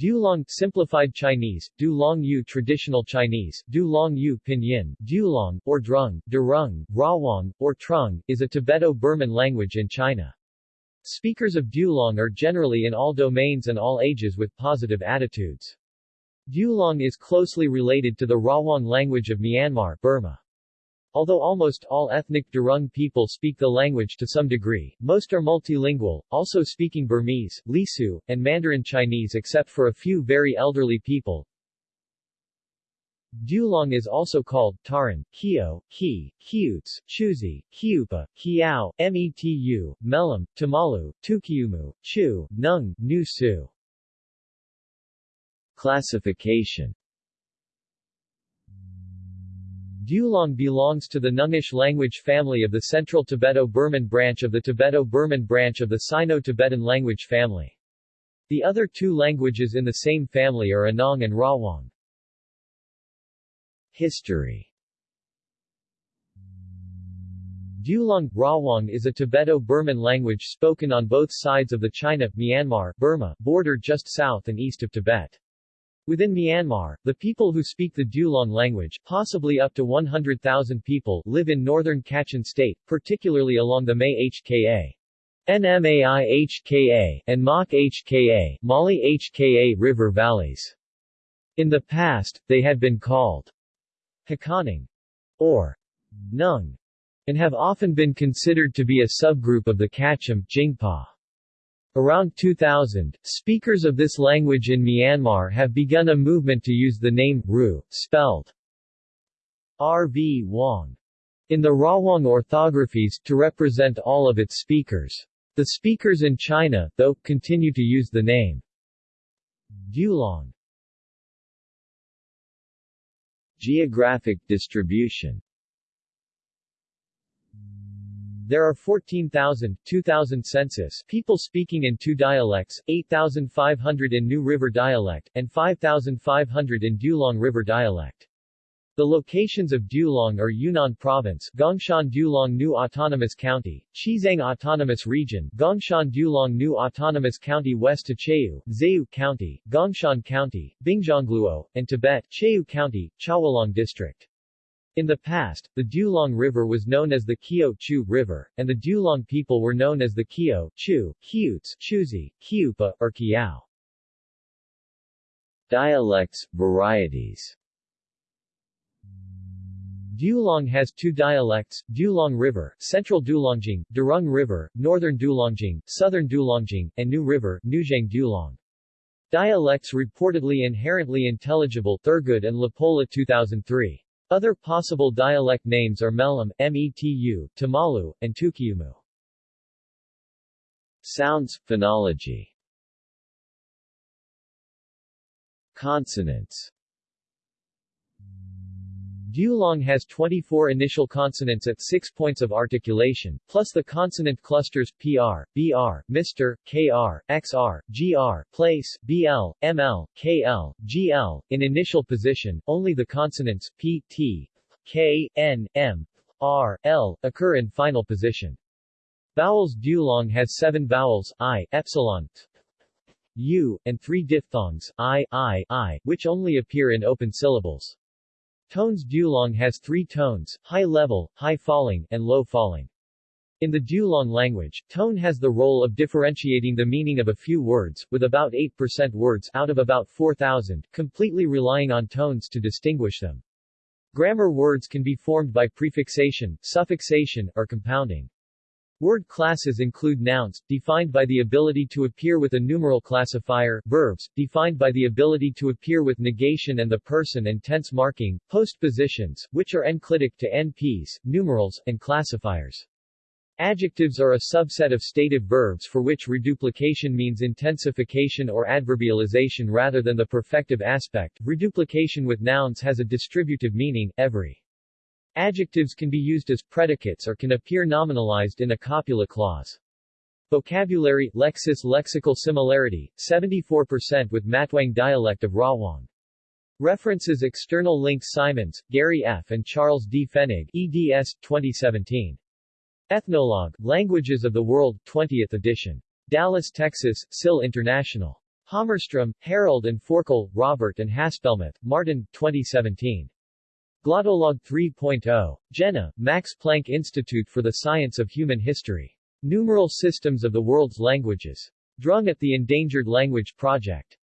Dulong Simplified Chinese, Dulong Yu Traditional Chinese, Dulong Yu Pinyin, Dulong, or Drung, Durung, Rawang, or Trung, is a Tibeto-Burman language in China. Speakers of Dulong are generally in all domains and all ages with positive attitudes. Dulong is closely related to the Rawang language of Myanmar Burma. Although almost all ethnic Durung people speak the language to some degree, most are multilingual, also speaking Burmese, Lisu, and Mandarin Chinese except for a few very elderly people. Dulong is also called Taran, Kio, Ki, Kiuts, Chuzi, Kiupa, Kiao, Metu, Melam, Tamalu, Tukiumu, Chu, Nung, Nu Su. Classification Dulong belongs to the Nungish language family of the Central Tibeto-Burman branch of the Tibeto-Burman branch of the Sino-Tibetan language family. The other two languages in the same family are Anong and Rawang. History Dulong, Rawang is a Tibeto-Burman language spoken on both sides of the China-Myanmar Burma border just south and east of Tibet. Within Myanmar, the people who speak the Dulong language, possibly up to 100,000 people, live in northern Kachin state, particularly along the May HKA. NMAI HKA, and Mok HKA, Mali HKA river valleys. In the past, they had been called Hakaning or Nung, and have often been considered to be a subgroup of the Kachin Jingpa. Around 2000, speakers of this language in Myanmar have begun a movement to use the name Ru, spelled R.V. Wong, in the Rawang orthographies, to represent all of its speakers. The speakers in China, though, continue to use the name Dulong. Geographic distribution there are 14,000 2000 census people speaking in two dialects, 8,500 in Nu River dialect, and 5,500 in Dulong River dialect. The locations of Dulong are Yunnan Province, Gongshan Dulong Nu Autonomous County, Xizang Autonomous Region, Gongshan Dulong Nu Autonomous County West to Cheu, Zeu County, Gongshan County, Bingzhongluo, and Tibet, Cheu County, Chawalong District. In the past, the Dulong River was known as the Kio Chu River, and the Dulong people were known as the Kio, Chu, Kiuts, Chuzi, Kiupa, or Kiao. Dialects, varieties Dulong has two dialects, Dulong River, Central Dulongjing, Durung River, Northern Dulongjing, Southern Dulongjing, and Nu River, Nujiang Dulong. Dialects reportedly inherently intelligible Thurgood and LaPolla 2003. Other possible dialect names are Melam, Metu, Tamalu, and Tukiumu. Sounds, phonology Consonants Dulong has 24 initial consonants at six points of articulation, plus the consonant clusters PR, BR, Mr., KR, XR, GR, place, BL, ML, KL, GL. In initial position, only the consonants P, T, K, N, M, R, L occur in final position. Vowels Dulong has seven vowels, I, epsilon, t, U, and three diphthongs, I, I, I, which only appear in open syllables. Tones Dulong has three tones, high level, high falling, and low falling. In the Dulong language, tone has the role of differentiating the meaning of a few words, with about 8% words out of about 4,000, completely relying on tones to distinguish them. Grammar words can be formed by prefixation, suffixation, or compounding. Word classes include nouns, defined by the ability to appear with a numeral classifier, verbs, defined by the ability to appear with negation and the person and tense marking, postpositions, which are enclitic to NPs, numerals, and classifiers. Adjectives are a subset of stative verbs for which reduplication means intensification or adverbialization rather than the perfective aspect. Reduplication with nouns has a distributive meaning, every. Adjectives can be used as predicates or can appear nominalized in a copula clause. Vocabulary, lexis lexical similarity, 74% with Matwang dialect of Rawang. References External links Simons, Gary F. and Charles D. Fennig eds. 2017. Ethnologue, Languages of the World, 20th edition. Dallas, Texas, SIL International. Hammarström, Harold and Forkel, Robert and Haspelmath, Martin, 2017. Glottolog 3.0. Jena, Max Planck Institute for the Science of Human History. Numeral Systems of the World's Languages. Drung at the Endangered Language Project.